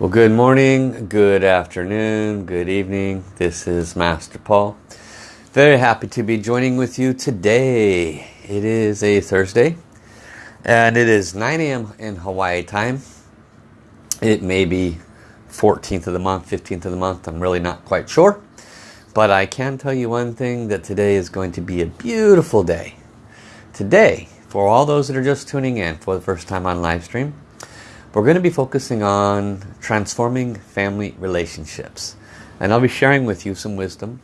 Well, good morning, good afternoon, good evening. This is Master Paul. Very happy to be joining with you today. It is a Thursday and it is 9 a.m. in Hawaii time. It may be 14th of the month, 15th of the month. I'm really not quite sure. But I can tell you one thing that today is going to be a beautiful day. Today, for all those that are just tuning in for the first time on live stream, we're going to be focusing on transforming family relationships. And I'll be sharing with you some wisdom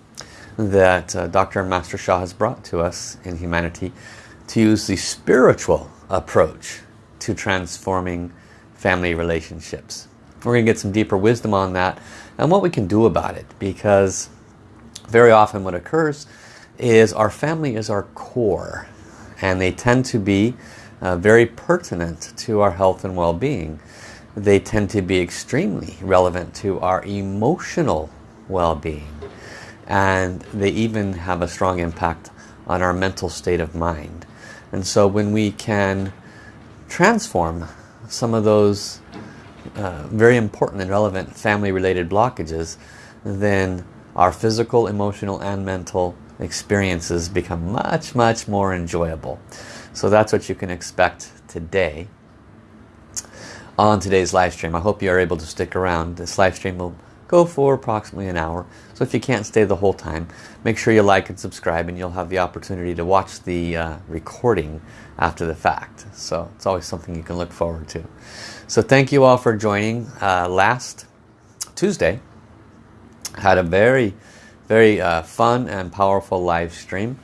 that uh, Dr. Master Sha has brought to us in humanity to use the spiritual approach to transforming family relationships. We're going to get some deeper wisdom on that and what we can do about it because very often what occurs is our family is our core and they tend to be uh, very pertinent to our health and well-being. They tend to be extremely relevant to our emotional well-being. And they even have a strong impact on our mental state of mind. And so when we can transform some of those uh, very important and relevant family-related blockages, then our physical, emotional, and mental experiences become much, much more enjoyable. So that's what you can expect today on today's live stream. I hope you are able to stick around. This live stream will go for approximately an hour. So if you can't stay the whole time, make sure you like and subscribe and you'll have the opportunity to watch the uh, recording after the fact. So it's always something you can look forward to. So thank you all for joining. Uh, last Tuesday, had a very, very uh, fun and powerful live stream.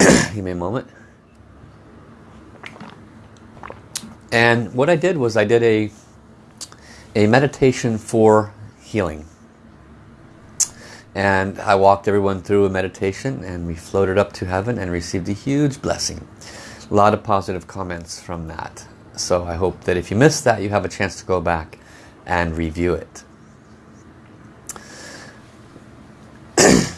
Give me a moment. And what I did was I did a, a meditation for healing. And I walked everyone through a meditation and we floated up to heaven and received a huge blessing. A lot of positive comments from that. So I hope that if you missed that, you have a chance to go back and review it.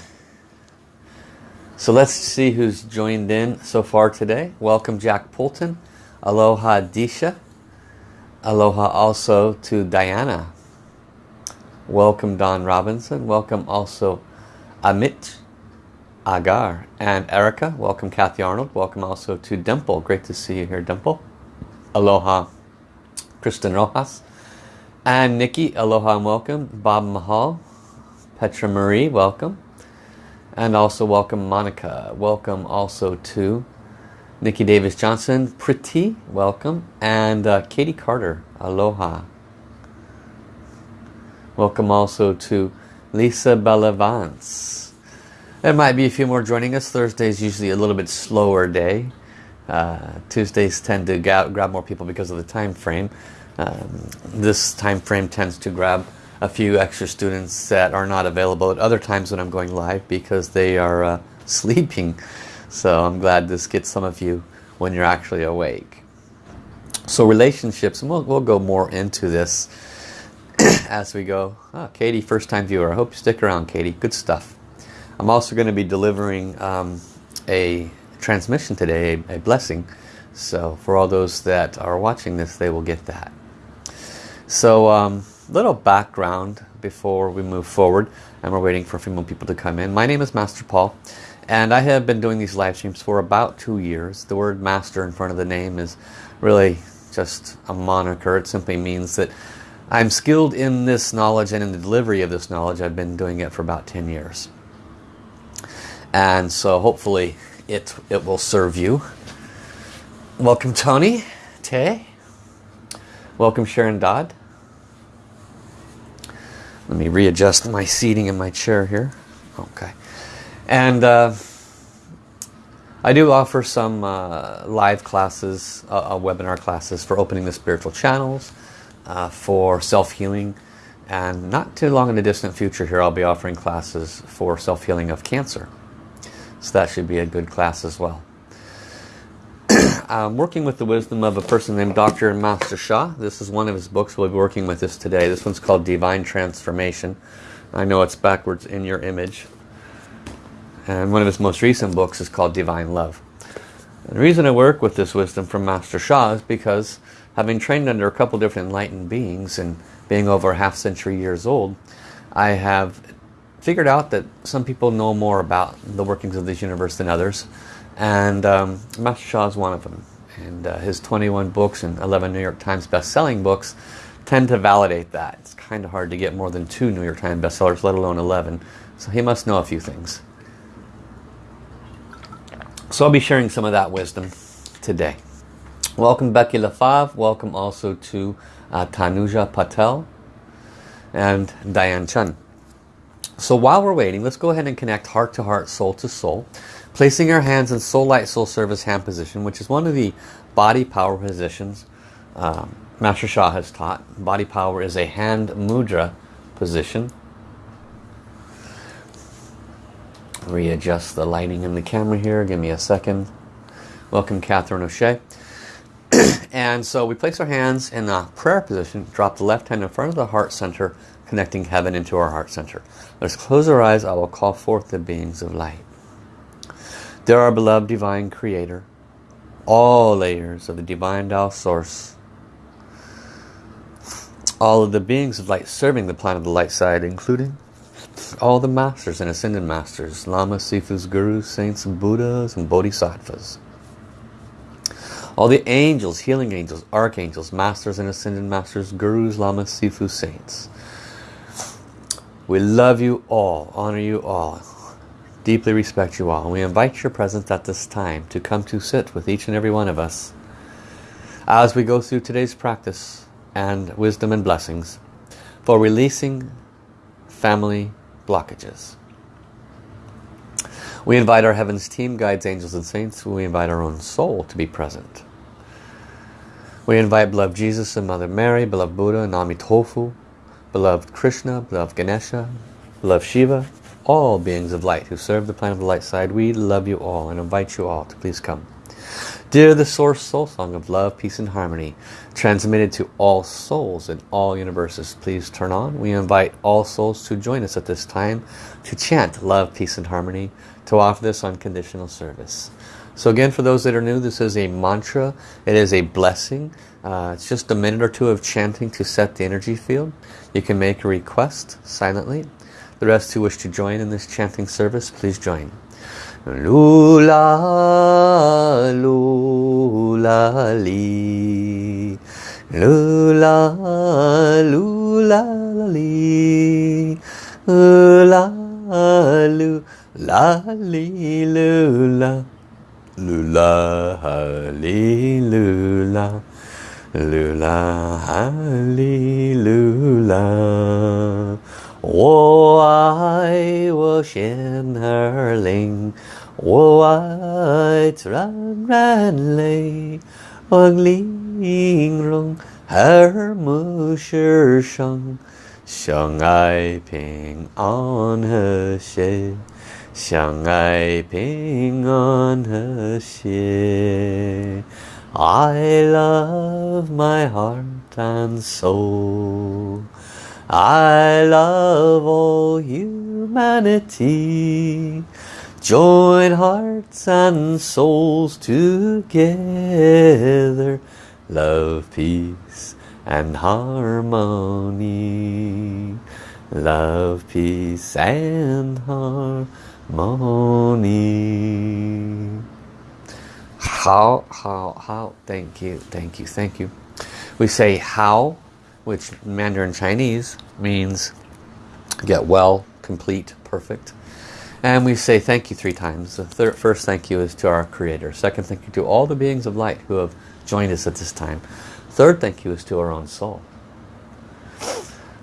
so let's see who's joined in so far today. Welcome Jack Poulton. Aloha Disha. Aloha also to Diana. Welcome Don Robinson. Welcome also Amit Agar and Erica. Welcome Kathy Arnold. Welcome also to Dimple. Great to see you here Dimple. Aloha Kristen Rojas. And Nikki, aloha and welcome. Bob Mahal. Petra Marie, welcome. And also welcome Monica. Welcome also to Nikki Davis Johnson, Pretty, welcome. And uh, Katie Carter, aloha. Welcome also to Lisa Bellavance. There might be a few more joining us. Thursday is usually a little bit slower day. Uh, Tuesdays tend to grab more people because of the time frame. Um, this time frame tends to grab a few extra students that are not available at other times when I'm going live because they are uh, sleeping. So I'm glad this gets some of you when you're actually awake. So relationships, and we'll, we'll go more into this as we go. Oh, Katie, first time viewer. I hope you stick around, Katie. Good stuff. I'm also going to be delivering um, a transmission today, a, a blessing. So for all those that are watching this, they will get that. So um, little background before we move forward and we're waiting for a few more people to come in. My name is Master Paul and I have been doing these live streams for about two years. The word master in front of the name is really just a moniker. It simply means that I'm skilled in this knowledge and in the delivery of this knowledge. I've been doing it for about 10 years. And so hopefully it, it will serve you. Welcome Tony, Tay. Welcome Sharon Dodd. Let me readjust my seating in my chair here. Okay. And uh, I do offer some uh, live classes, uh, uh, webinar classes for opening the spiritual channels, uh, for self-healing, and not too long in the distant future here I'll be offering classes for self-healing of cancer. So that should be a good class as well. I'm working with the wisdom of a person named Dr. Master Sha. This is one of his books. We'll be working with this today. This one's called Divine Transformation. I know it's backwards in your image. And one of his most recent books is called Divine Love. And the reason I work with this wisdom from Master Sha is because having trained under a couple different enlightened beings and being over a half century years old, I have figured out that some people know more about the workings of this universe than others. And um, Master Sha is one of them. And uh, his 21 books and 11 New York Times best-selling books tend to validate that. It's kind of hard to get more than two New York Times bestsellers, let alone 11. So he must know a few things. So I'll be sharing some of that wisdom today. Welcome Becky LaFave. Welcome also to uh, Tanuja Patel and Diane Chun. So while we're waiting, let's go ahead and connect heart to heart, soul to soul. Placing our hands in soul light, soul service hand position, which is one of the body power positions um, Master Sha has taught. Body power is a hand mudra position. Readjust the lighting in the camera here. Give me a second. Welcome Catherine O'Shea. and so we place our hands in a prayer position. Drop the left hand in front of the heart center, connecting heaven into our heart center. Let's close our eyes. I will call forth the beings of light. There our beloved divine creator. All layers of the divine Tao source all of the beings of light serving the planet of the light side, including all the masters and ascended masters, lamas, sifus, gurus, saints, and buddhas, and bodhisattvas. All the angels, healing angels, archangels, masters and ascended masters, gurus, lamas, sifus, saints. We love you all, honor you all, deeply respect you all. And we invite your presence at this time to come to sit with each and every one of us as we go through today's practice and wisdom and blessings for releasing family blockages. We invite our Heavens team, guides, angels and saints. We invite our own soul to be present. We invite beloved Jesus and Mother Mary, beloved Buddha and Amitofu, beloved Krishna, beloved Ganesha, beloved Shiva, all beings of light who serve the planet of the light side. We love you all and invite you all to please come. Dear the Source Soul Song of Love, Peace and Harmony, transmitted to all souls in all universes, please turn on. We invite all souls to join us at this time to chant Love, Peace and Harmony, to offer this unconditional service. So again, for those that are new, this is a mantra. It is a blessing. Uh, it's just a minute or two of chanting to set the energy field. You can make a request silently. The rest who wish to join in this chanting service, please join. Lula, lula, li. Lula, lula, li. Lula, lula, li, lula. Lula, li, lula. Lula, li, lula. 我爱我心儿灵，我爱自然人类，望玲珑和睦世上，相爱平安和谐，相爱平安和谐。I love my heart and soul. I love all humanity. Join hearts and souls together. Love, peace and harmony. Love, peace and harmony. Hao, hao, hao, thank you, thank you, thank you. We say hao which Mandarin Chinese means get well, complete, perfect. And we say thank you three times. The third, first thank you is to our Creator. Second thank you to all the beings of light who have joined us at this time. Third thank you is to our own soul.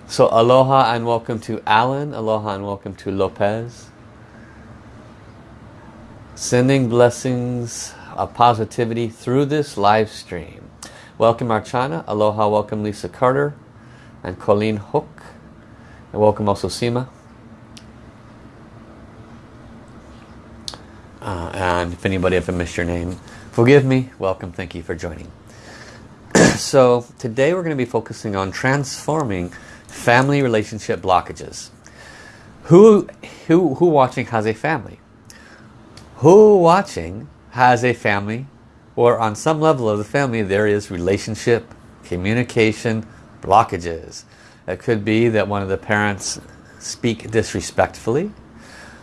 So aloha and welcome to Alan. Aloha and welcome to Lopez. Sending blessings of positivity through this live stream. Welcome Archana, aloha, welcome Lisa Carter and Colleen Hook. And welcome also Seema. Uh, and if anybody ever missed your name, forgive me, welcome, thank you for joining. so today we're going to be focusing on transforming family relationship blockages. Who, who, who watching has a family? Who watching has a family or on some level of the family there is relationship Communication blockages. It could be that one of the parents speak disrespectfully.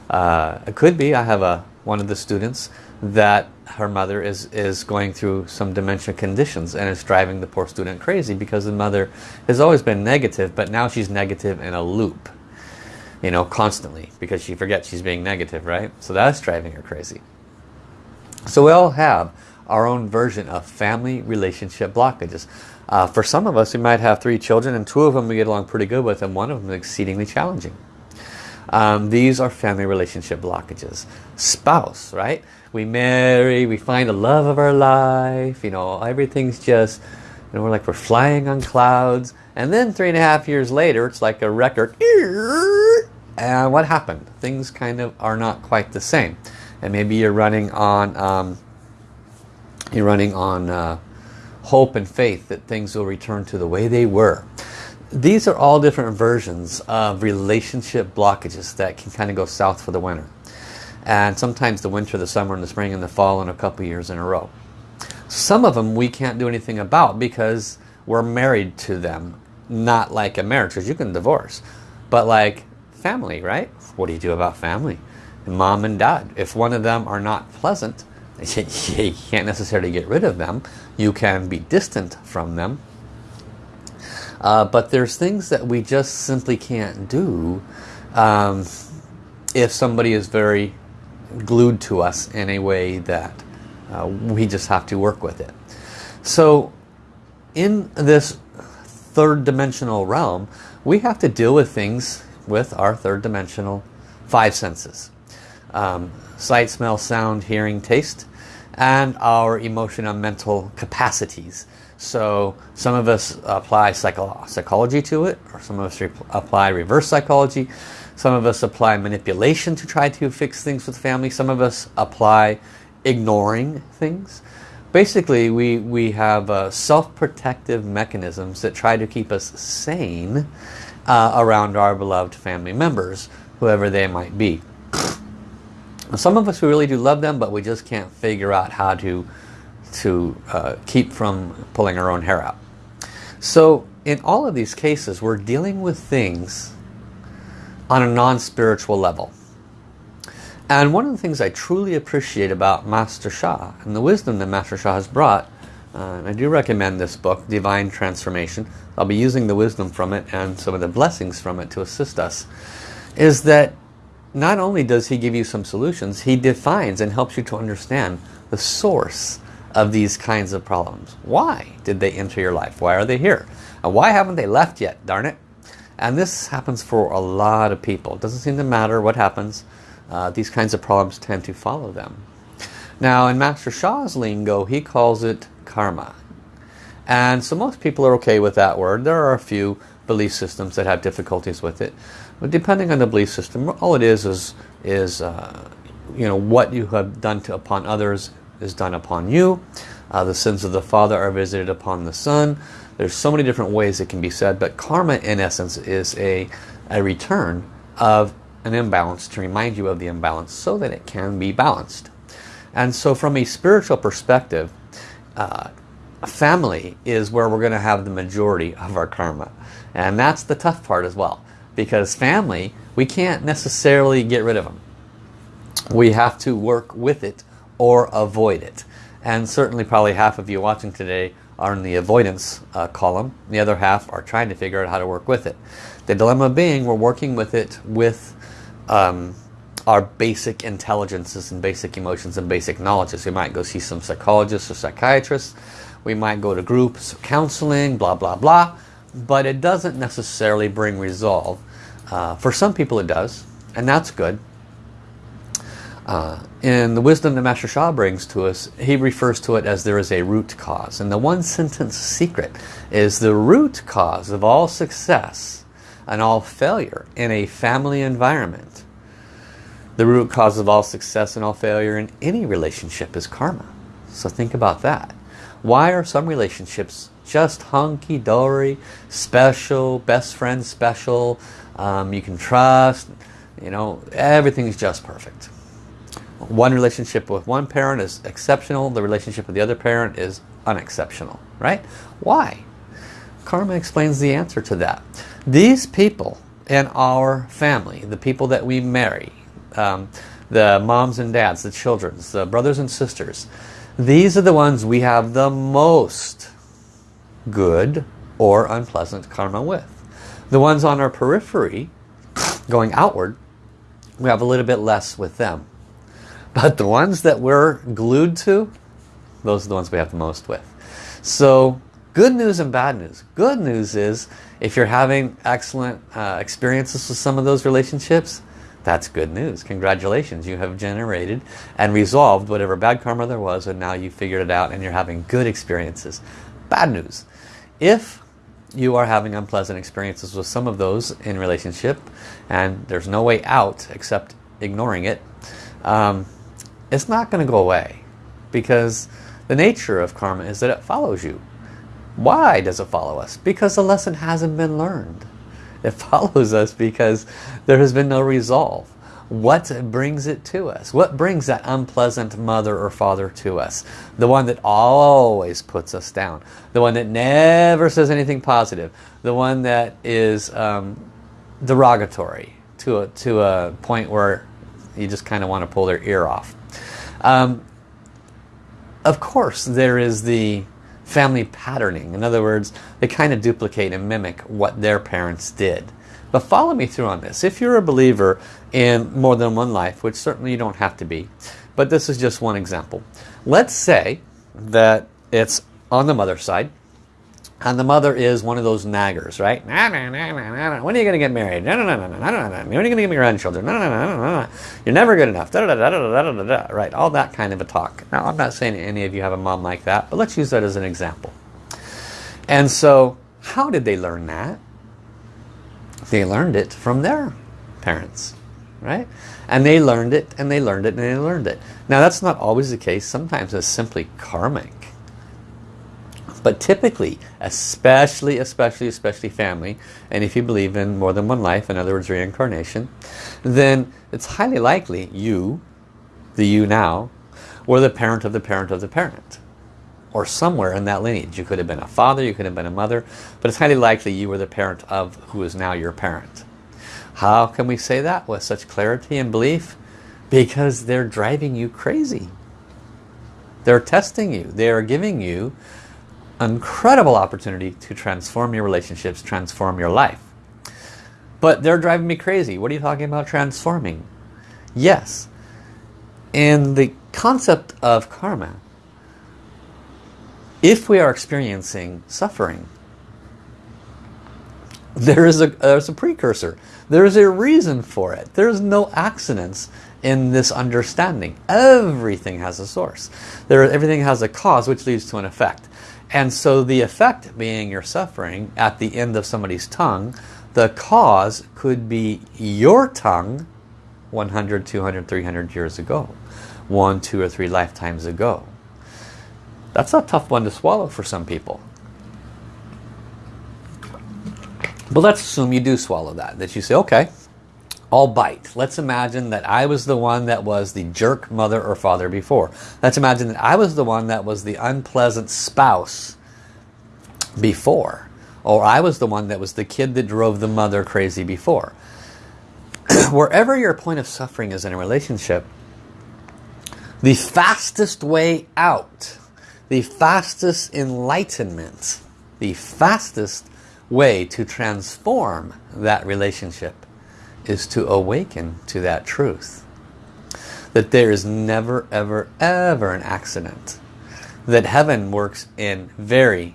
Uh, it could be, I have a one of the students that her mother is, is going through some dementia conditions and is driving the poor student crazy because the mother has always been negative but now she's negative in a loop you know constantly because she forgets she's being negative right so that's driving her crazy so we all have our own version of family relationship blockages uh, for some of us we might have three children and two of them we get along pretty good with and one of them is exceedingly challenging um, these are family relationship blockages spouse right we marry, we find the love of our life, you know, everything's just, you know, we're like we're flying on clouds. And then three and a half years later, it's like a record. And what happened? Things kind of are not quite the same. And maybe you're running on, um, you're running on uh, hope and faith that things will return to the way they were. These are all different versions of relationship blockages that can kind of go south for the winter and sometimes the winter, the summer, and the spring, and the fall in a couple years in a row. Some of them we can't do anything about because we're married to them, not like a marriage, because you can divorce, but like family, right? What do you do about family? Mom and dad. If one of them are not pleasant, you can't necessarily get rid of them. You can be distant from them. Uh, but there's things that we just simply can't do um, if somebody is very glued to us in a way that uh, we just have to work with it. So in this third dimensional realm, we have to deal with things with our third dimensional five senses. Um, sight, smell, sound, hearing, taste, and our emotional and mental capacities. So some of us apply psycho psychology to it, or some of us apply reverse psychology. Some of us apply manipulation to try to fix things with family. Some of us apply ignoring things. Basically, we, we have uh, self-protective mechanisms that try to keep us sane uh, around our beloved family members, whoever they might be. Some of us, we really do love them, but we just can't figure out how to, to uh, keep from pulling our own hair out. So in all of these cases, we're dealing with things on a non-spiritual level. And one of the things I truly appreciate about Master Sha and the wisdom that Master Sha has brought, uh, I do recommend this book, Divine Transformation. I'll be using the wisdom from it and some of the blessings from it to assist us, is that not only does he give you some solutions, he defines and helps you to understand the source of these kinds of problems. Why did they enter your life? Why are they here? And why haven't they left yet, darn it? And this happens for a lot of people. It doesn't seem to matter what happens. Uh, these kinds of problems tend to follow them. Now in Master Sha's lingo, he calls it karma. And so most people are okay with that word. There are a few belief systems that have difficulties with it. But depending on the belief system, all it is is, is uh, you know, what you have done to, upon others is done upon you. Uh, the sins of the father are visited upon the son. There's so many different ways it can be said, but karma in essence is a, a return of an imbalance to remind you of the imbalance so that it can be balanced. And so from a spiritual perspective, uh, family is where we're going to have the majority of our karma. And that's the tough part as well. Because family, we can't necessarily get rid of them. We have to work with it or avoid it. And certainly probably half of you watching today are in the avoidance uh, column. The other half are trying to figure out how to work with it. The dilemma being we're working with it with um, our basic intelligences and basic emotions and basic knowledges. We might go see some psychologists or psychiatrists. We might go to groups, counseling, blah, blah, blah. But it doesn't necessarily bring resolve. Uh, for some people it does, and that's good. Uh, in the wisdom that Master Sha brings to us, he refers to it as there is a root cause. And the one sentence secret is the root cause of all success and all failure in a family environment. The root cause of all success and all failure in any relationship is karma. So think about that. Why are some relationships just hunky-dory, special, best friend special, um, you can trust, you know, everything's just perfect one relationship with one parent is exceptional, the relationship with the other parent is unexceptional, right? Why? karma explains the answer to that. These people in our family, the people that we marry, um, the moms and dads, the children, the brothers and sisters, these are the ones we have the most good or unpleasant karma with. The ones on our periphery, going outward, we have a little bit less with them. But the ones that we're glued to, those are the ones we have the most with. So good news and bad news. Good news is if you're having excellent uh, experiences with some of those relationships, that's good news. Congratulations. You have generated and resolved whatever bad karma there was and now you figured it out and you're having good experiences. Bad news. If you are having unpleasant experiences with some of those in relationship and there's no way out except ignoring it, um, it's not going to go away because the nature of karma is that it follows you. Why does it follow us? Because the lesson hasn't been learned. It follows us because there has been no resolve. What brings it to us? What brings that unpleasant mother or father to us? The one that always puts us down. The one that never says anything positive. The one that is um, derogatory to a, to a point where you just kind of want to pull their ear off. Um, of course, there is the family patterning. In other words, they kind of duplicate and mimic what their parents did. But follow me through on this. If you're a believer in more than one life, which certainly you don't have to be, but this is just one example. Let's say that it's on the mother's side, and the mother is one of those naggers, right? Nah, nah, nah, nah, nah. When are you going to get married? No, no, no, no, no, no, no. When are you going to get grandchildren? No, no, no, no, no, no. You're never good enough. Da, da, da, da, da, da, da, da. Right, all that kind of a talk. Now, I'm not saying any of you have a mom like that, but let's use that as an example. And so, how did they learn that? They learned it from their parents, right? And they learned it, and they learned it, and they learned it. Now, that's not always the case. Sometimes it's simply karmic but typically, especially, especially, especially family, and if you believe in more than one life, in other words reincarnation, then it's highly likely you, the you now, were the parent of the parent of the parent. Or somewhere in that lineage. You could have been a father, you could have been a mother, but it's highly likely you were the parent of who is now your parent. How can we say that with such clarity and belief? Because they're driving you crazy. They're testing you. They are giving you incredible opportunity to transform your relationships, transform your life. But they're driving me crazy. What are you talking about transforming? Yes. In the concept of karma, if we are experiencing suffering, there is a, there's a precursor. There is a reason for it. There's no accidents in this understanding. Everything has a source. There, everything has a cause which leads to an effect. And so the effect being your suffering at the end of somebody's tongue, the cause could be your tongue 100, 200, 300 years ago. One, two, or three lifetimes ago. That's a tough one to swallow for some people. But let's assume you do swallow that. That you say, okay, I'll bite. Let's imagine that I was the one that was the jerk mother or father before. Let's imagine that I was the one that was the unpleasant spouse before. Or I was the one that was the kid that drove the mother crazy before. Wherever your point of suffering is in a relationship, the fastest way out, the fastest enlightenment, the fastest way to transform that relationship is to awaken to that truth. That there is never, ever, ever an accident. That heaven works in very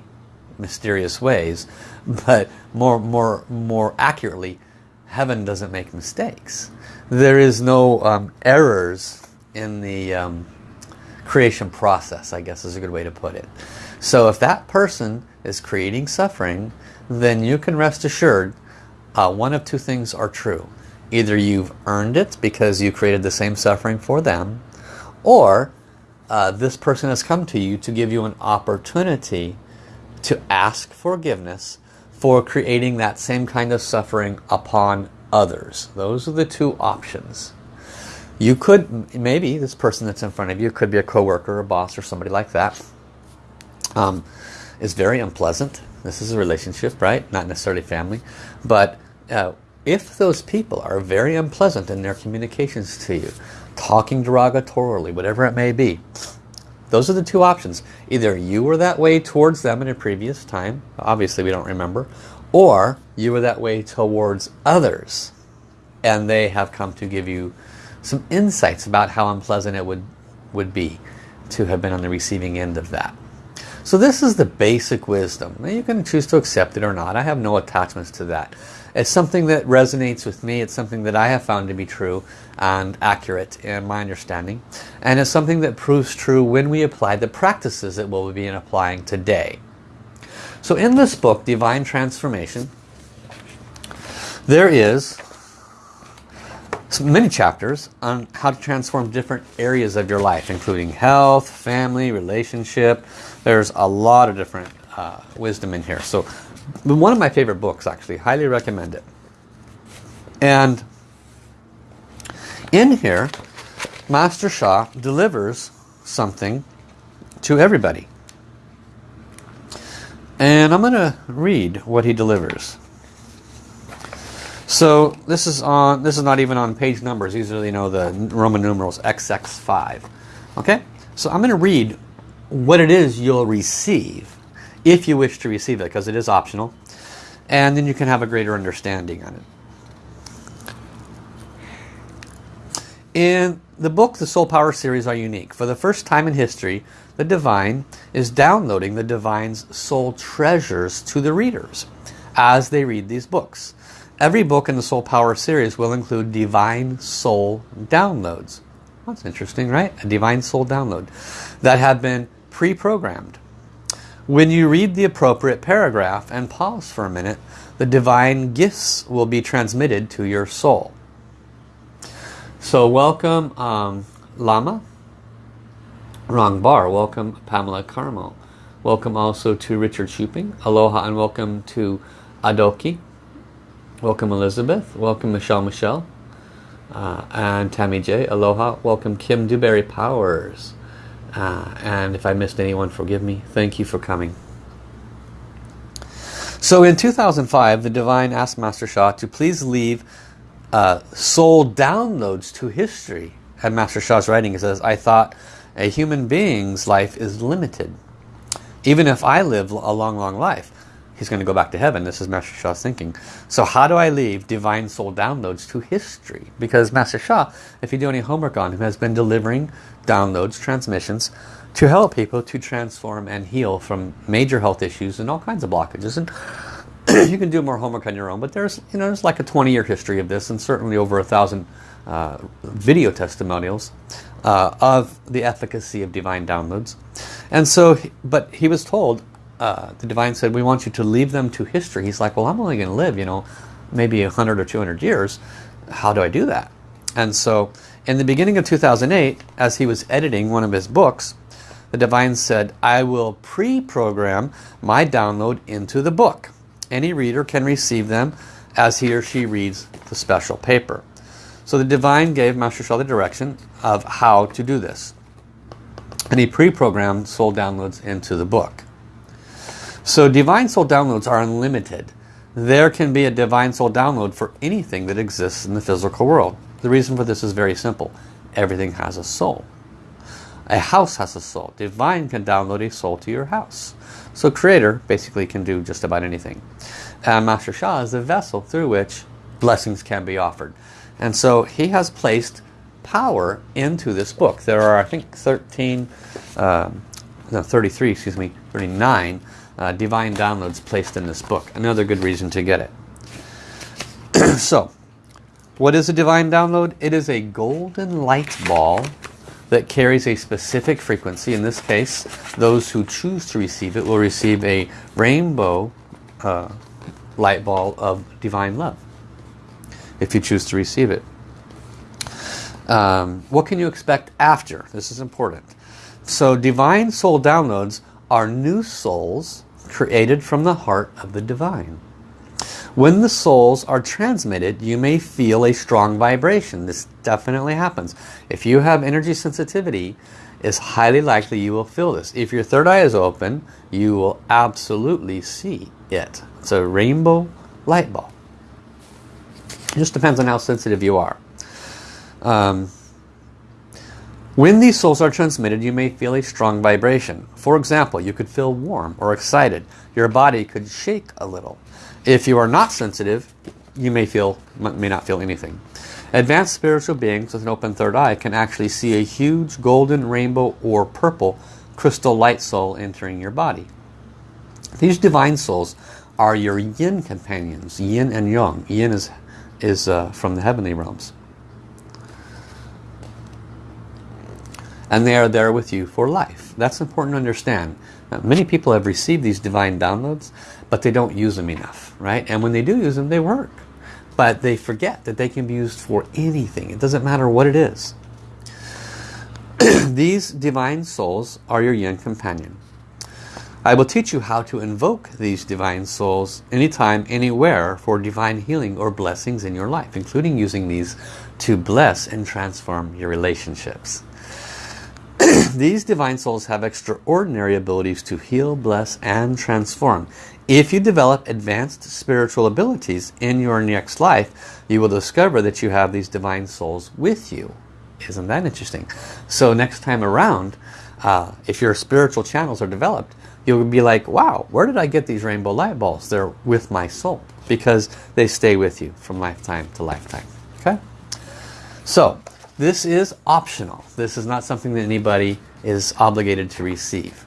mysterious ways, but more, more, more accurately, heaven doesn't make mistakes. There is no um, errors in the um, creation process, I guess is a good way to put it. So if that person is creating suffering, then you can rest assured uh, one of two things are true. Either you've earned it because you created the same suffering for them, or uh, this person has come to you to give you an opportunity to ask forgiveness for creating that same kind of suffering upon others. Those are the two options. You could, maybe this person that's in front of you could be a coworker, a boss, or somebody like that. Um, is very unpleasant this is a relationship, right? Not necessarily family. But uh, if those people are very unpleasant in their communications to you, talking derogatorily, whatever it may be, those are the two options. Either you were that way towards them in a previous time, obviously we don't remember, or you were that way towards others and they have come to give you some insights about how unpleasant it would, would be to have been on the receiving end of that. So this is the basic wisdom. Now you can choose to accept it or not. I have no attachments to that. It's something that resonates with me. It's something that I have found to be true and accurate in my understanding. And it's something that proves true when we apply the practices that we'll be applying today. So in this book, Divine Transformation, there is many chapters on how to transform different areas of your life, including health, family, relationship. There's a lot of different uh, wisdom in here. So one of my favorite books, actually. Highly recommend it. And in here, Master Sha delivers something to everybody. And I'm going to read what he delivers. So this is on. This is not even on page numbers. These are you know the Roman numerals XX5. Okay. So I'm going to read what it is you'll receive if you wish to receive it because it is optional, and then you can have a greater understanding on it. In the book, the Soul Power series are unique. For the first time in history, the Divine is downloading the Divine's soul treasures to the readers as they read these books. Every book in the Soul Power series will include Divine Soul downloads. That's interesting, right? A Divine Soul download that have been pre-programmed. When you read the appropriate paragraph and pause for a minute, the divine gifts will be transmitted to your soul. So welcome um, Lama, Wrong Bar, welcome Pamela Carmel. welcome also to Richard Shuping, aloha and welcome to Adoki, Welcome Elizabeth. Welcome Michelle Michelle. Uh, and Tammy J. Aloha. Welcome Kim Dewberry Powers. Uh, and if I missed anyone, forgive me. Thank you for coming. So in 2005, the Divine asked Master Sha to please leave uh, soul downloads to history. And Master Sha's writing it says, I thought a human being's life is limited. Even if I live a long, long life he's going to go back to heaven. This is Master Sha's thinking. So how do I leave Divine Soul downloads to history? Because Master Sha, if you do any homework on him, has been delivering downloads, transmissions, to help people to transform and heal from major health issues and all kinds of blockages. And you can do more homework on your own, but there's, you know, there's like a 20-year history of this and certainly over a thousand uh, video testimonials uh, of the efficacy of divine downloads. And so, but he was told, uh, the divine said, we want you to leave them to history. He's like, well, I'm only going to live, you know, maybe 100 or 200 years. How do I do that? And so in the beginning of 2008, as he was editing one of his books, the divine said, I will pre-program my download into the book. Any reader can receive them as he or she reads the special paper. So the divine gave Master Sha the direction of how to do this. And he pre-programmed soul downloads into the book. So Divine Soul downloads are unlimited. There can be a Divine Soul download for anything that exists in the physical world. The reason for this is very simple. Everything has a soul. A house has a soul. Divine can download a soul to your house. So Creator basically can do just about anything. And Master Sha is the vessel through which blessings can be offered. And so he has placed power into this book. There are, I think, 13, um, no, 33, excuse me, 39 uh, divine downloads placed in this book. Another good reason to get it. so, what is a divine download? It is a golden light ball that carries a specific frequency. In this case, those who choose to receive it will receive a rainbow uh, light ball of divine love if you choose to receive it. Um, what can you expect after? This is important. So divine soul downloads are new souls created from the heart of the divine. When the souls are transmitted, you may feel a strong vibration. This definitely happens. If you have energy sensitivity, it's highly likely you will feel this. If your third eye is open, you will absolutely see it. It's a rainbow light ball. It just depends on how sensitive you are. Um, when these souls are transmitted, you may feel a strong vibration. For example, you could feel warm or excited. Your body could shake a little. If you are not sensitive, you may feel may not feel anything. Advanced spiritual beings with an open third eye can actually see a huge golden rainbow or purple crystal light soul entering your body. These divine souls are your yin companions, yin and yang. Yin is, is uh, from the heavenly realms. And they are there with you for life. That's important to understand. Now, many people have received these divine downloads, but they don't use them enough, right? And when they do use them, they work. But they forget that they can be used for anything. It doesn't matter what it is. these divine souls are your yin companion. I will teach you how to invoke these divine souls anytime, anywhere for divine healing or blessings in your life, including using these to bless and transform your relationships. These divine souls have extraordinary abilities to heal, bless, and transform. If you develop advanced spiritual abilities in your next life, you will discover that you have these divine souls with you. Isn't that interesting? So next time around, uh, if your spiritual channels are developed, you'll be like, wow, where did I get these rainbow light balls? They're with my soul because they stay with you from lifetime to lifetime. Okay? So, this is optional. This is not something that anybody is obligated to receive.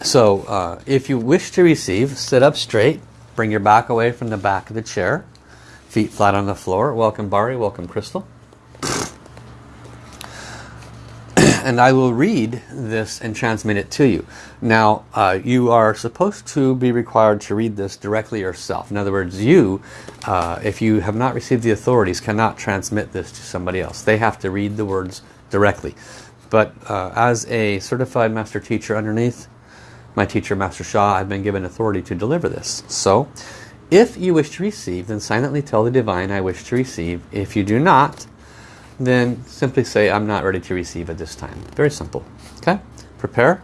So uh, if you wish to receive, sit up straight, bring your back away from the back of the chair, feet flat on the floor. Welcome Bari, welcome Crystal. And I will read this and transmit it to you. Now, uh, you are supposed to be required to read this directly yourself. In other words, you, uh, if you have not received the authorities, cannot transmit this to somebody else. They have to read the words directly. But uh, as a certified master teacher underneath my teacher, Master Sha, I've been given authority to deliver this. So, if you wish to receive, then silently tell the Divine, I wish to receive. If you do not, then simply say I'm not ready to receive at this time. Very simple. Okay? Prepare.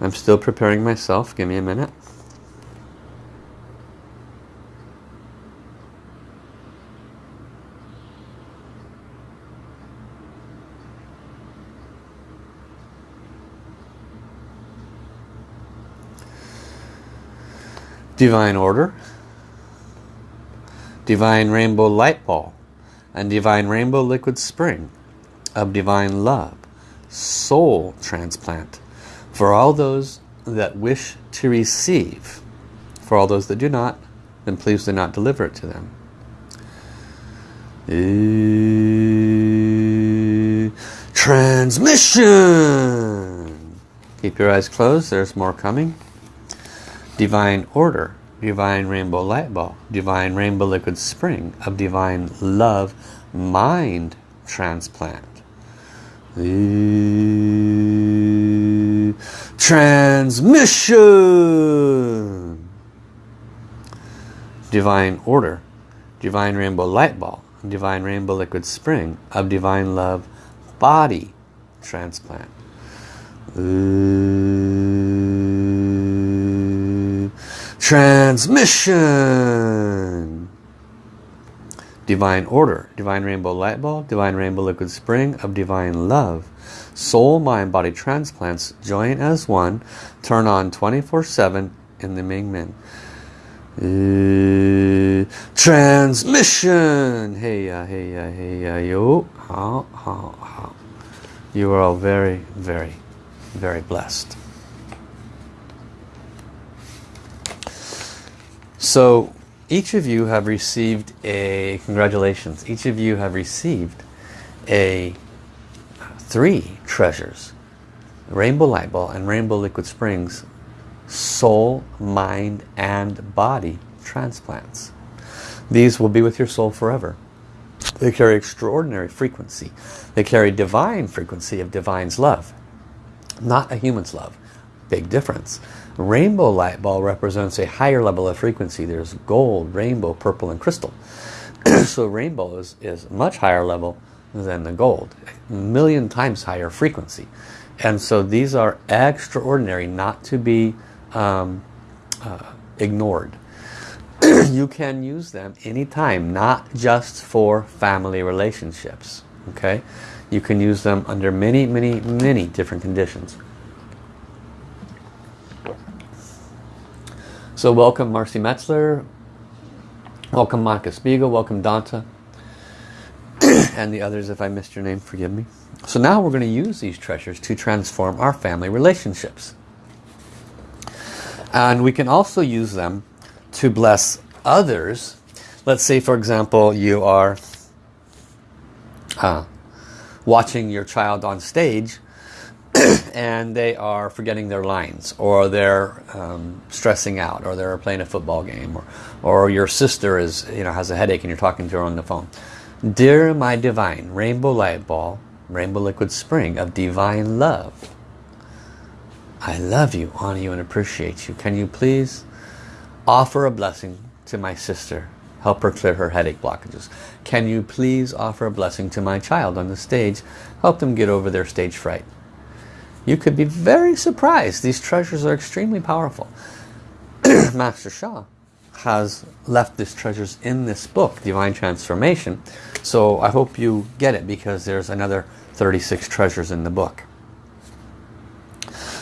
I'm still preparing myself. Give me a minute. Divine Order, Divine Rainbow Light Ball, and Divine Rainbow Liquid Spring of Divine Love, Soul Transplant, for all those that wish to receive. For all those that do not, then please do not deliver it to them. Transmission! Keep your eyes closed, there's more coming. Divine Order, Divine Rainbow Light Ball, Divine Rainbow Liquid Spring of Divine Love Mind Transplant. Transmission! Divine Order, Divine Rainbow Light Ball, Divine Rainbow Liquid Spring of Divine Love Body Transplant. Transmission. Divine Order, Divine Rainbow Light Ball, Divine Rainbow Liquid Spring of Divine Love. Soul, Mind, Body Transplants join as one. Turn on 24-7 in the Ming Men. Uh, transmission. Hey ya, hey ya, hey ya, yo. Hao, hao. You are all very, very, very blessed. So each of you have received a, congratulations, each of you have received a three treasures. Rainbow Light Ball and Rainbow Liquid Springs soul, mind, and body transplants. These will be with your soul forever. They carry extraordinary frequency. They carry divine frequency of divine's love. Not a human's love. Big difference. Rainbow light ball represents a higher level of frequency. There's gold, rainbow, purple, and crystal. so rainbow is, is much higher level than the gold. A million times higher frequency. And so these are extraordinary not to be um, uh, ignored. you can use them anytime, not just for family relationships. Okay, You can use them under many, many, many different conditions. So welcome Marcy Metzler, welcome Monica Spiegel, welcome Danta, and the others if I missed your name, forgive me. So now we're going to use these treasures to transform our family relationships. And we can also use them to bless others. Let's say for example you are uh, watching your child on stage and they are forgetting their lines or they're um, stressing out or they're playing a football game or, or your sister is you know has a headache and you're talking to her on the phone. Dear my divine rainbow light ball rainbow liquid spring of divine love. I love you honor you and appreciate you. Can you please offer a blessing to my sister? Help her clear her headache blockages. Can you please offer a blessing to my child on the stage? Help them get over their stage fright you could be very surprised. These treasures are extremely powerful. Master Sha has left these treasures in this book, Divine Transformation. So I hope you get it because there's another 36 treasures in the book.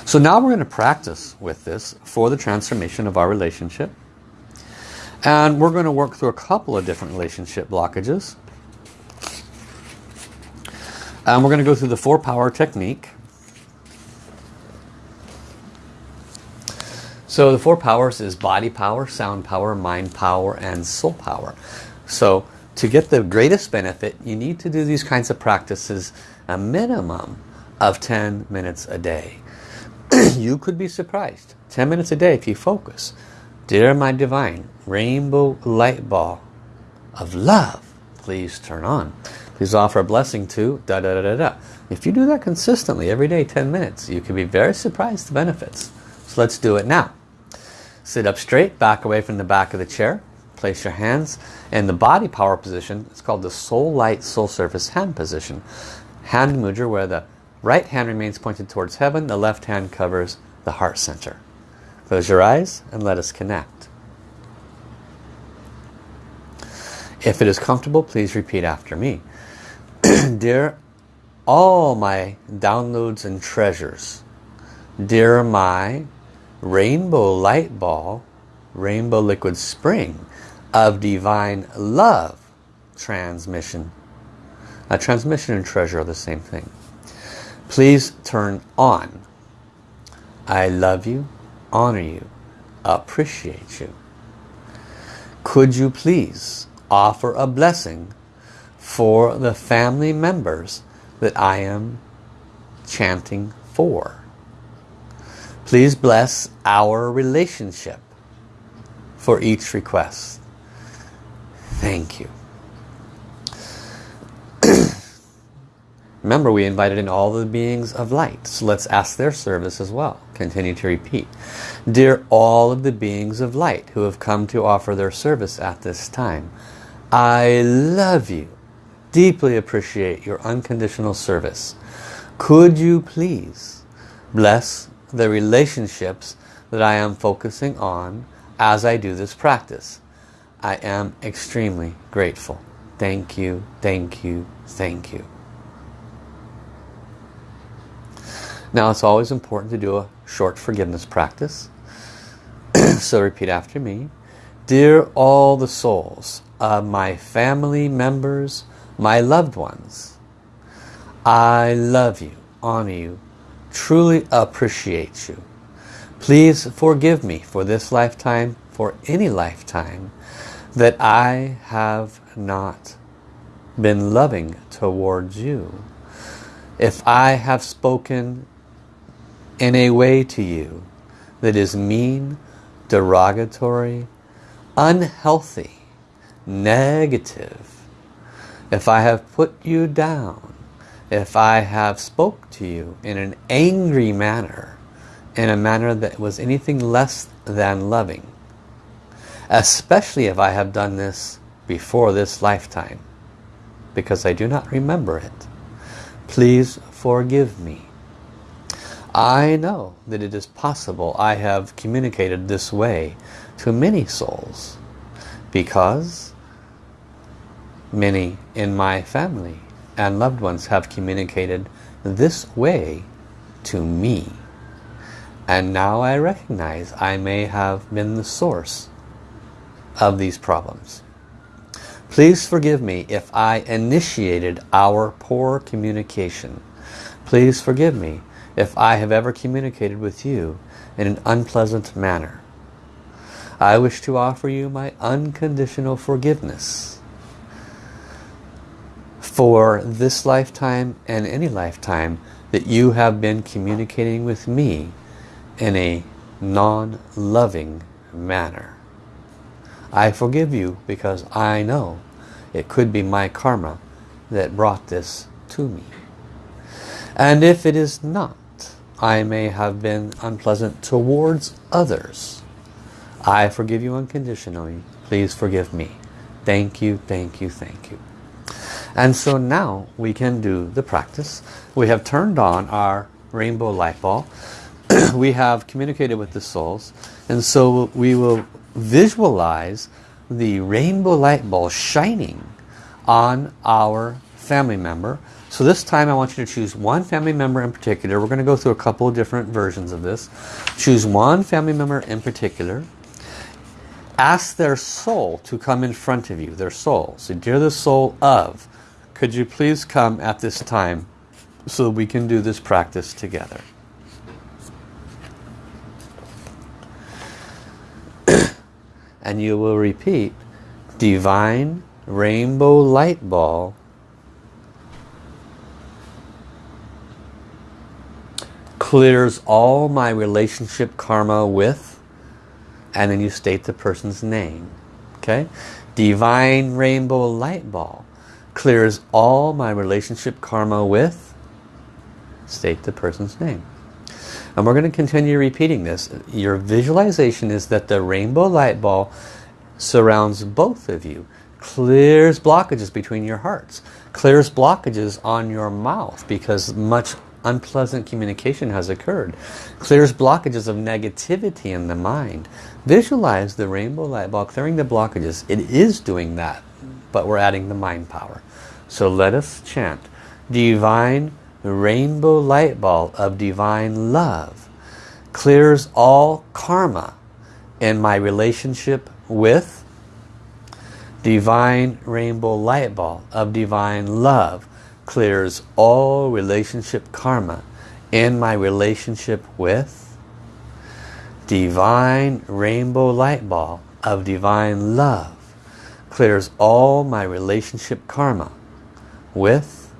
So now we're going to practice with this for the transformation of our relationship. And we're going to work through a couple of different relationship blockages. And we're going to go through the four power technique. So the four powers is body power, sound power, mind power, and soul power. So to get the greatest benefit, you need to do these kinds of practices a minimum of 10 minutes a day. you could be surprised. 10 minutes a day if you focus. Dear my divine, rainbow light ball of love, please turn on. Please offer a blessing to da da da da da. If you do that consistently every day, 10 minutes, you can be very surprised the benefits. So let's do it now. Sit up straight, back away from the back of the chair. Place your hands in the body power position. It's called the soul light soul surface hand position. Hand mudra where the right hand remains pointed towards heaven, the left hand covers the heart center. Close your eyes and let us connect. If it is comfortable, please repeat after me. Dear all my downloads and treasures, dear my rainbow light ball, rainbow liquid spring of divine love transmission. A transmission and treasure are the same thing. Please turn on. I love you, honor you, appreciate you. Could you please offer a blessing for the family members that I am chanting for? Please bless our relationship for each request. Thank you. Remember, we invited in all the beings of light. So let's ask their service as well. Continue to repeat. Dear all of the beings of light who have come to offer their service at this time, I love you. Deeply appreciate your unconditional service. Could you please bless the relationships that I am focusing on as I do this practice. I am extremely grateful. Thank you, thank you, thank you. Now it's always important to do a short forgiveness practice. so repeat after me. Dear all the souls of my family members, my loved ones, I love you, honor you, truly appreciate you. Please forgive me for this lifetime, for any lifetime, that I have not been loving towards you. If I have spoken in a way to you that is mean, derogatory, unhealthy, negative, if I have put you down, if I have spoke to you in an angry manner, in a manner that was anything less than loving. Especially if I have done this before this lifetime. Because I do not remember it. Please forgive me. I know that it is possible I have communicated this way to many souls because many in my family and loved ones have communicated this way to me. And now I recognize I may have been the source of these problems. Please forgive me if I initiated our poor communication. Please forgive me if I have ever communicated with you in an unpleasant manner. I wish to offer you my unconditional forgiveness for this lifetime and any lifetime that you have been communicating with me in a non-loving manner. I forgive you because I know it could be my karma that brought this to me. And if it is not, I may have been unpleasant towards others. I forgive you unconditionally. Please forgive me. Thank you, thank you, thank you. And so now we can do the practice. We have turned on our rainbow light ball. we have communicated with the souls. And so we will visualize the rainbow light ball shining on our family member. So this time I want you to choose one family member in particular. We're going to go through a couple of different versions of this. Choose one family member in particular. Ask their soul to come in front of you, their soul. So dear the soul of, could you please come at this time so we can do this practice together. and you will repeat divine rainbow light ball. Clears all my relationship karma with and then you state the person's name okay? Divine rainbow light ball clears all my relationship karma with state the person's name and we're going to continue repeating this. Your visualization is that the rainbow light ball surrounds both of you. Clears blockages between your hearts. Clears blockages on your mouth because much unpleasant communication has occurred. Clears blockages of negativity in the mind. Visualize the rainbow light ball clearing the blockages. It is doing that, but we're adding the mind power. So let us chant. Divine rainbow light ball of divine love clears all karma in my relationship with divine rainbow light ball of divine love clears all relationship karma in my relationship with divine rainbow light ball of divine love clears all my relationship karma with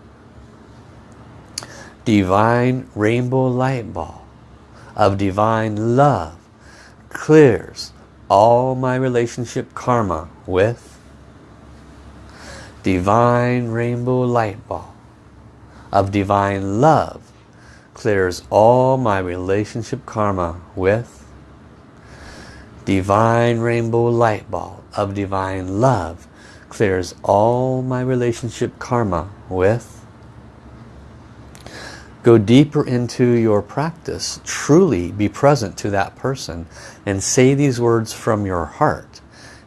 divine rainbow light ball of divine love clears all my relationship karma with divine rainbow light ball of divine love clears all my relationship karma with divine rainbow light ball of divine love clears all my relationship karma with Go deeper into your practice. Truly be present to that person and say these words from your heart.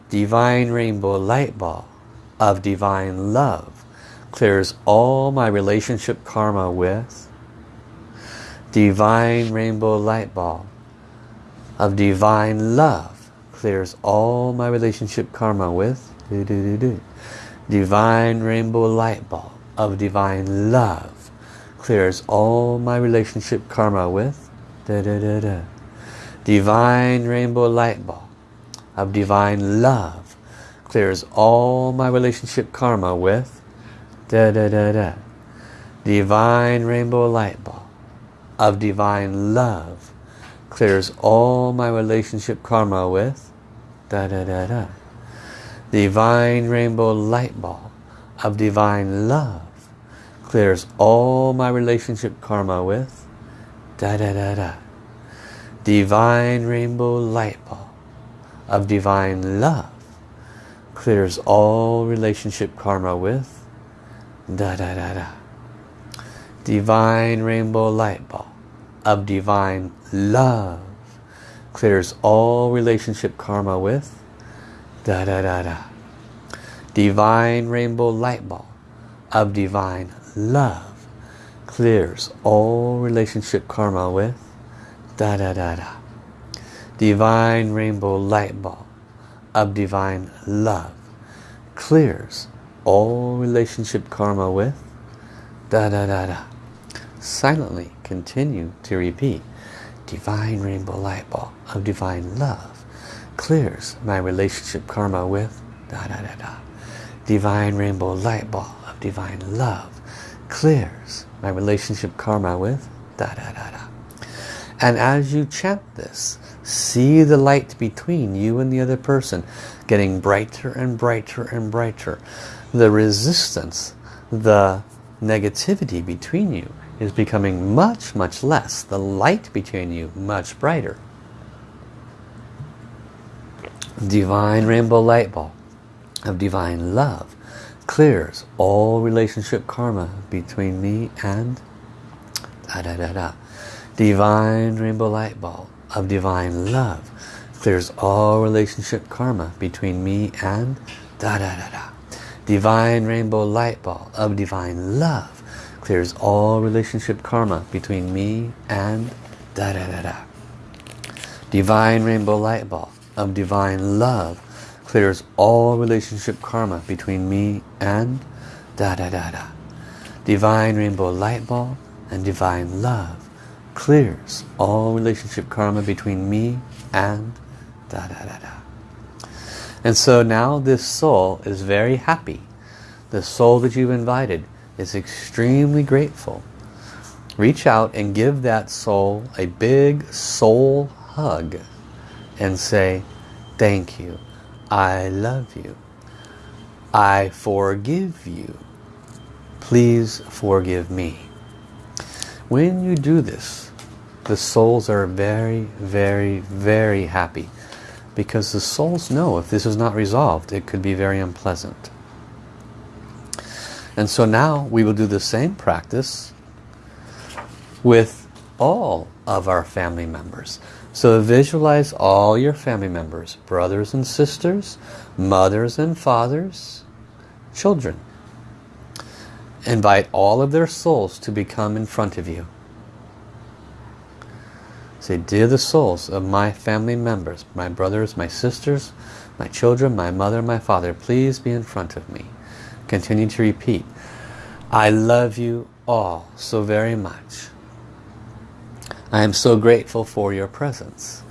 Divine rainbow light ball of divine love clears all my relationship karma with divine rainbow light ball of divine love clears all my relationship karma with divine rainbow light ball of divine love clears all my relationship karma with. Da, da, da, da. divine rainbow light ball of divine love clears all my relationship karma with. Da, da, da, da. divine rainbow light ball of divine love clears all my relationship karma with. Da da da da divine rainbow light ball of divine love clears all my relationship karma with. Da da da da. Divine rainbow light ball of divine love clears all relationship karma with. Da da da da. Divine rainbow light ball of divine love clears all relationship karma with da da da da. Divine rainbow light ball of divine love clears all relationship karma with. Da da da da. Divine rainbow light ball of divine love clears all relationship karma with. Da da da da. Silently continue to repeat. Divine rainbow light ball of divine love clears my relationship karma with da da da da. Divine rainbow light ball of divine love clears my relationship karma with da da da da. And as you chant this see the light between you and the other person getting brighter and brighter and brighter. The resistance the negativity between you is becoming much much less. The light between you much brighter divine rainbow light ball of divine love clears all relationship karma between me and da da da da. Divine rainbow light ball of divine love clears all relationship karma between me and da da da da. Divine rainbow light ball of divine love clears all relationship karma between me and da da da da. Divine rainbow light ball of divine love clears all relationship karma between me and da da da da. Divine rainbow light ball and divine love clears all relationship karma between me and da da da da. And so now this soul is very happy. The soul that you've invited is extremely grateful. Reach out and give that soul a big soul hug and say, thank you. I love you. I forgive you. Please forgive me. When you do this, the souls are very, very, very happy because the souls know if this is not resolved, it could be very unpleasant. And so now we will do the same practice with all of our family members. So visualize all your family members, brothers and sisters, mothers and fathers, children. Invite all of their souls to become in front of you. Say, dear the souls of my family members, my brothers, my sisters, my children, my mother, my father, please be in front of me. Continue to repeat. I love you all so very much. I am so grateful for your presence.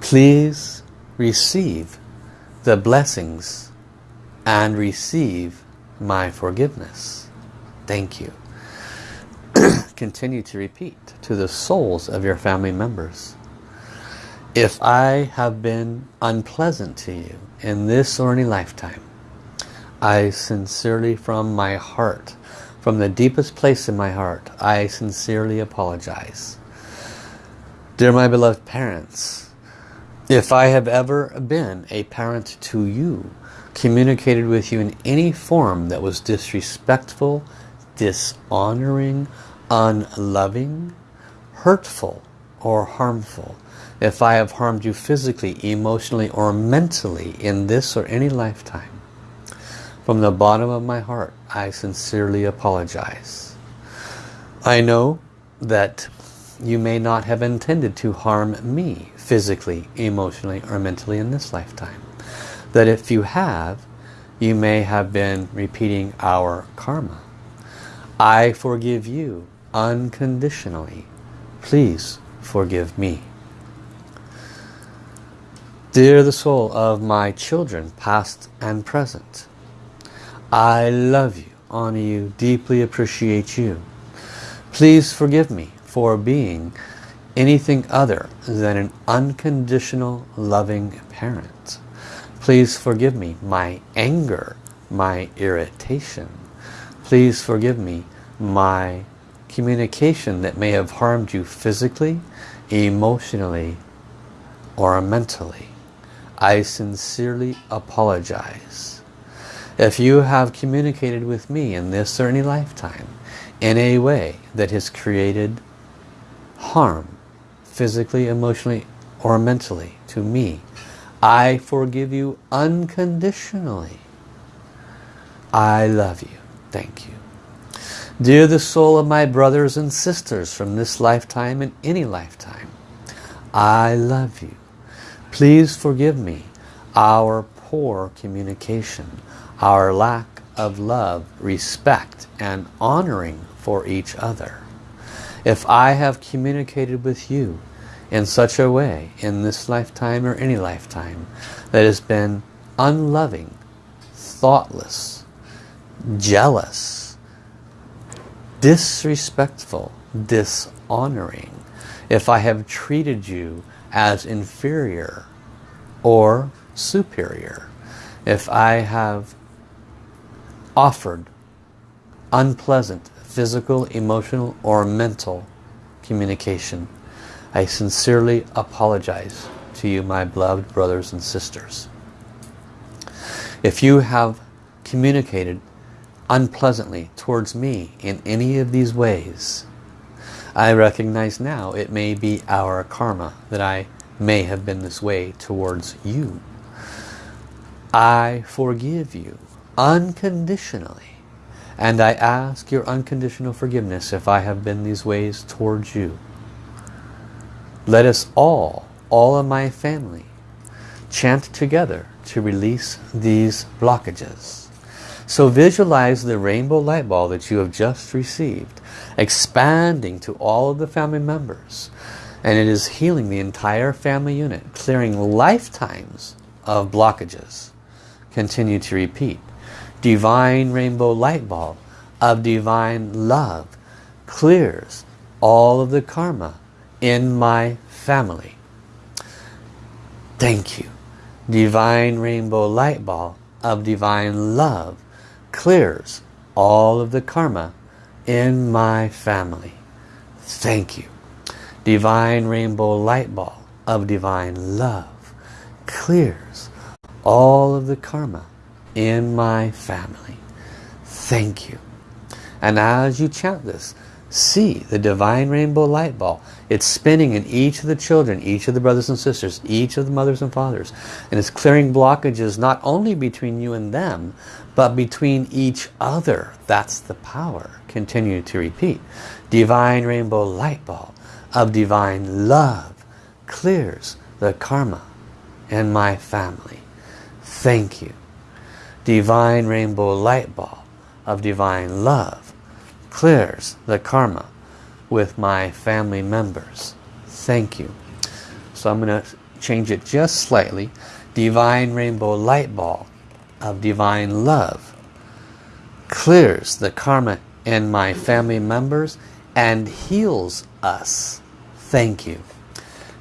Please receive the blessings and receive my forgiveness. Thank you. Continue to repeat to the souls of your family members. If I have been unpleasant to you in this or any lifetime, I sincerely from my heart from the deepest place in my heart, I sincerely apologize. Dear my beloved parents, if I have ever been a parent to you, communicated with you in any form that was disrespectful, dishonoring, unloving, hurtful, or harmful, if I have harmed you physically, emotionally, or mentally in this or any lifetime, from the bottom of my heart, I sincerely apologize. I know that you may not have intended to harm me physically, emotionally, or mentally in this lifetime. That if you have, you may have been repeating our karma. I forgive you unconditionally. Please forgive me. Dear the soul of my children, past and present, I love you, honor you, deeply appreciate you. Please forgive me for being anything other than an unconditional loving parent. Please forgive me my anger, my irritation. Please forgive me my communication that may have harmed you physically, emotionally, or mentally, I sincerely apologize. If you have communicated with me in this or any lifetime in a way that has created harm physically, emotionally, or mentally to me, I forgive you unconditionally. I love you. Thank you. Dear the soul of my brothers and sisters from this lifetime and any lifetime, I love you. Please forgive me our poor communication, our lack of love, respect, and honoring for each other. If I have communicated with you in such a way in this lifetime or any lifetime that has been unloving, thoughtless, jealous, disrespectful, dishonoring, if I have treated you as inferior or superior, if I have offered unpleasant physical, emotional, or mental communication, I sincerely apologize to you, my beloved brothers and sisters. If you have communicated unpleasantly towards me in any of these ways, I recognize now it may be our karma that I may have been this way towards you. I forgive you unconditionally and I ask your unconditional forgiveness if I have been these ways towards you. Let us all, all of my family, chant together to release these blockages. So visualize the rainbow light ball that you have just received expanding to all of the family members and it is healing the entire family unit clearing lifetimes of blockages continue to repeat divine rainbow light ball of divine love clears all of the karma in my family thank you divine rainbow light ball of divine love clears all of the karma in my family. Thank you. Divine rainbow light ball of divine love clears all of the karma in my family. Thank you. And as you chant this, see the divine rainbow light ball. It's spinning in each of the children, each of the brothers and sisters, each of the mothers and fathers. And it's clearing blockages not only between you and them, but between each other. That's the power. Continue to repeat. Divine rainbow light ball of divine love clears the karma in my family. Thank you. Divine rainbow light ball of divine love clears the karma with my family members. Thank you. So I'm going to change it just slightly. Divine rainbow light ball of divine love clears the karma in my family members and heals us. Thank you.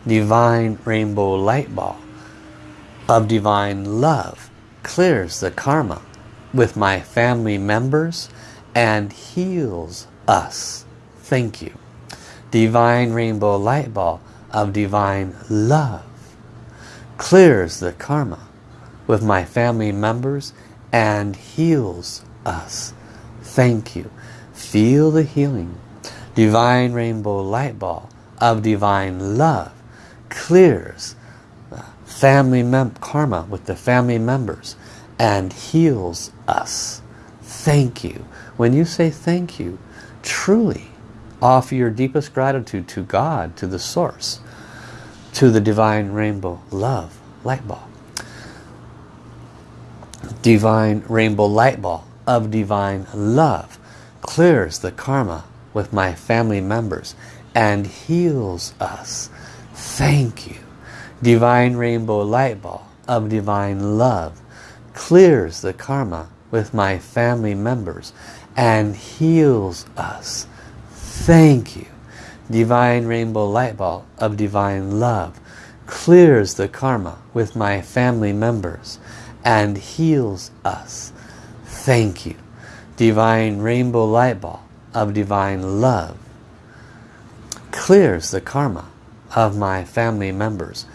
Divine rainbow light ball of divine love clears the karma with my family members and heals us. Thank you. Divine rainbow light ball of divine love clears the karma with my family members and heals us. Thank you. Feel the healing. Divine rainbow light ball of divine love clears family member karma with the family members and heals us. Thank you. When you say thank you, truly offer your deepest gratitude to God, to the source, to the divine rainbow love light ball divine rainbow light ball of divine love clears the karma with my family members and heals us. Thank you. Divine rainbow light ball of divine love clears the karma with my family members and heals us. Thank you. Divine rainbow light ball of divine love clears the karma with my family members and heals us. Thank you. Divine rainbow light ball of divine love clears the karma of my family members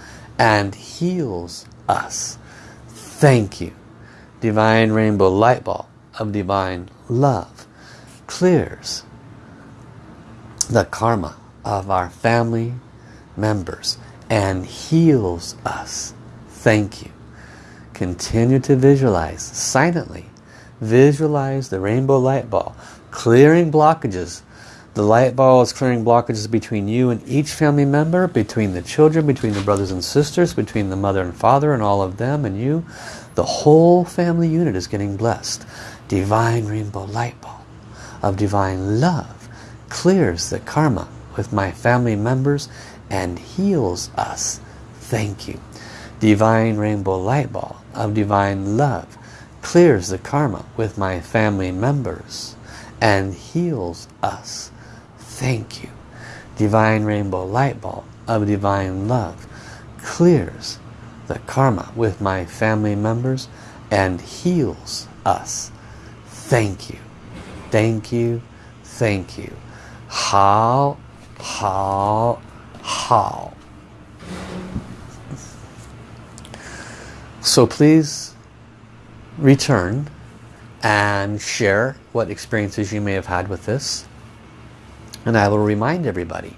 and heals us. Thank you. Divine rainbow light ball of divine love clears the karma of our family members and heals us. Thank you. Continue to visualize silently. Visualize the rainbow light ball clearing blockages. The light ball is clearing blockages between you and each family member, between the children, between the brothers and sisters, between the mother and father and all of them and you. The whole family unit is getting blessed. Divine rainbow light ball of divine love clears the karma with my family members and heals us. Thank you. Divine rainbow light ball of divine love clears the karma with my family members and heals us. Thank you. Divine rainbow light ball of divine love clears the karma with my family members and heals us. Thank you. Thank you. Thank you. Hao, hao, hao. So please return and share what experiences you may have had with this. And I will remind everybody,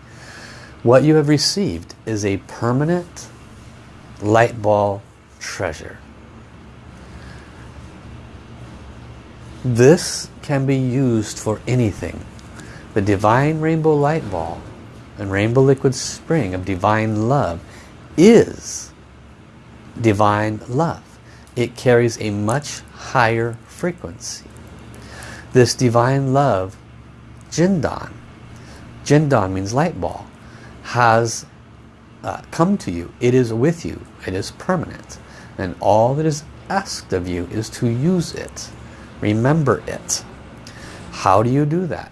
what you have received is a permanent light ball treasure. This can be used for anything. The Divine Rainbow Light Ball and Rainbow Liquid Spring of Divine Love is Divine Love. It carries a much higher frequency. This divine love, Jindan, Jindan means light ball, has uh, come to you. It is with you. It is permanent. And all that is asked of you is to use it. Remember it. How do you do that?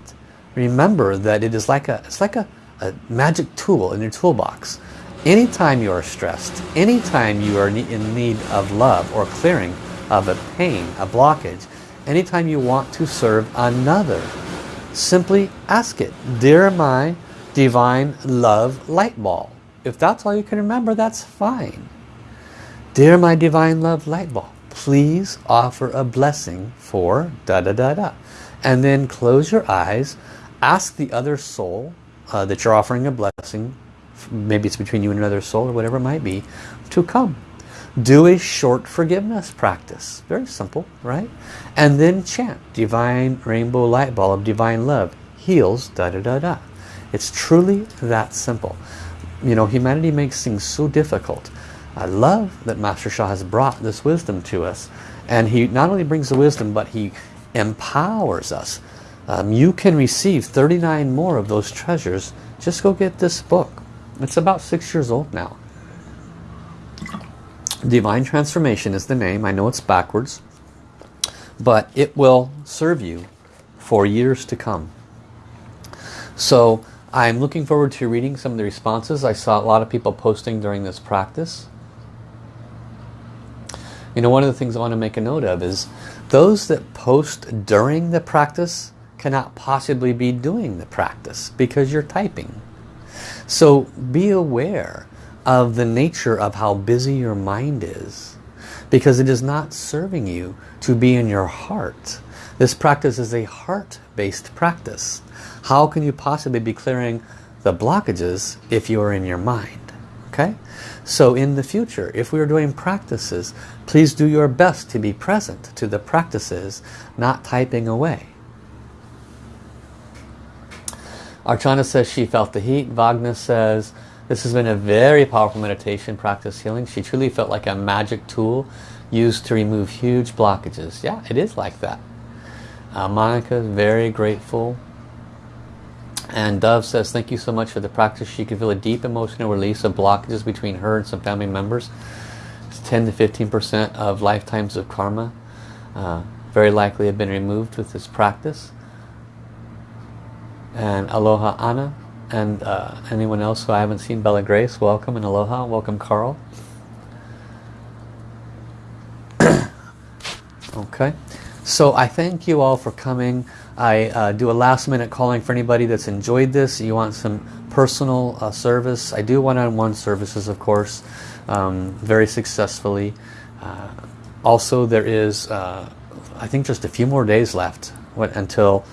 Remember that it is like a, it's like a, a magic tool in your toolbox. Anytime you are stressed, anytime you are in need of love or clearing, of a pain, a blockage, anytime you want to serve another, simply ask it, Dear my divine love light ball. If that's all you can remember, that's fine. Dear my divine love light ball, please offer a blessing for da da da da. And then close your eyes, ask the other soul uh, that you're offering a blessing, maybe it's between you and another soul or whatever it might be, to come do a short forgiveness practice. Very simple, right? And then chant Divine Rainbow Light Ball of Divine Love heals da da da da. It's truly that simple. You know, humanity makes things so difficult. I love that Master Sha has brought this wisdom to us. And he not only brings the wisdom, but he empowers us. Um, you can receive 39 more of those treasures. Just go get this book. It's about six years old now. Divine Transformation is the name. I know it's backwards. But it will serve you for years to come. So I'm looking forward to reading some of the responses. I saw a lot of people posting during this practice. You know, one of the things I want to make a note of is those that post during the practice cannot possibly be doing the practice because you're typing. So be aware of the nature of how busy your mind is because it is not serving you to be in your heart. This practice is a heart-based practice. How can you possibly be clearing the blockages if you are in your mind? Okay? So in the future, if we are doing practices, please do your best to be present to the practices, not typing away. Archana says she felt the heat. Wagner says this has been a very powerful meditation practice healing. She truly felt like a magic tool used to remove huge blockages. Yeah, it is like that. Uh, Monica is very grateful. And Dove says, thank you so much for the practice. She could feel a deep emotional release of blockages between her and some family members. It's 10 to 15% of lifetimes of karma. Uh, very likely have been removed with this practice. And Aloha Anna, and uh, anyone else who I haven't seen, Bella Grace, welcome and aloha. Welcome, Carl. okay, so I thank you all for coming. I uh, do a last minute calling for anybody that's enjoyed this. You want some personal uh, service. I do one-on-one -on -one services, of course, um, very successfully. Uh, also, there is, uh, I think, just a few more days left what, until,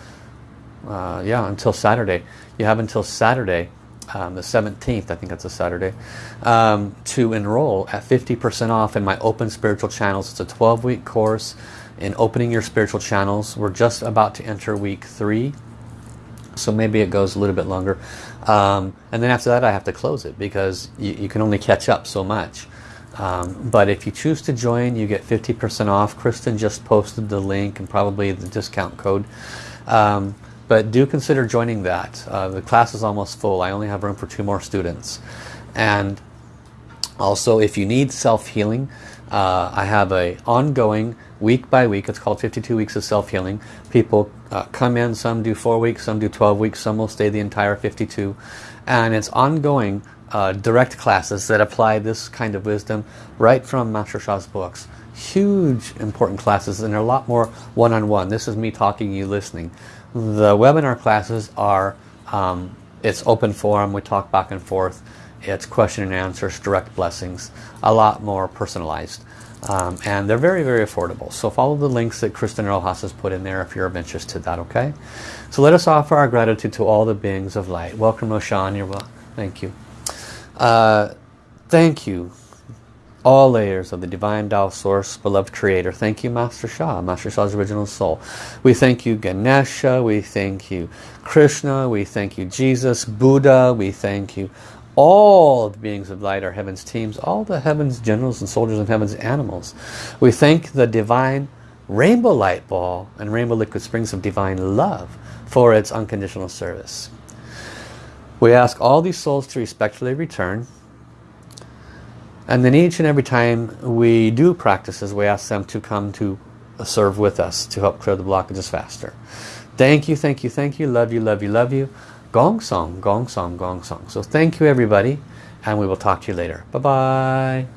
uh, yeah, until Saturday. You have until Saturday um, the 17th, I think that's a Saturday, um, to enroll at 50% off in my Open Spiritual Channels. It's a 12-week course in opening your spiritual channels. We're just about to enter week three, so maybe it goes a little bit longer. Um, and then after that, I have to close it because you, you can only catch up so much. Um, but if you choose to join, you get 50% off. Kristen just posted the link and probably the discount code. Um, but do consider joining that. Uh, the class is almost full. I only have room for two more students. And also, if you need self-healing, uh, I have a ongoing week by week. It's called 52 weeks of self-healing. People uh, come in, some do four weeks, some do 12 weeks, some will stay the entire 52. And it's ongoing uh, direct classes that apply this kind of wisdom right from Master Sha's books. Huge important classes and they're a lot more one-on-one. -on -one. This is me talking, you listening. The webinar classes are, um, it's open forum, we talk back and forth. It's question and answers, direct blessings, a lot more personalized. Um, and they're very, very affordable. So follow the links that Kristen Rojas has put in there if you're of interest to that, okay? So let us offer our gratitude to all the beings of light. Welcome, Roshan. You're well. Thank you. Uh, thank you all layers of the divine Tao source, beloved creator. Thank you, Master Sha, Master Sha's original soul. We thank you, Ganesha. We thank you, Krishna. We thank you, Jesus, Buddha. We thank you, all the beings of light, our heavens teams, all the heavens generals and soldiers and heavens animals. We thank the divine rainbow light ball and rainbow liquid springs of divine love for its unconditional service. We ask all these souls to respectfully return and then each and every time we do practices, we ask them to come to serve with us to help clear the blockages faster. Thank you, thank you, thank you. Love you, love you, love you. Gong song, gong song, gong song. So thank you everybody and we will talk to you later. Bye-bye.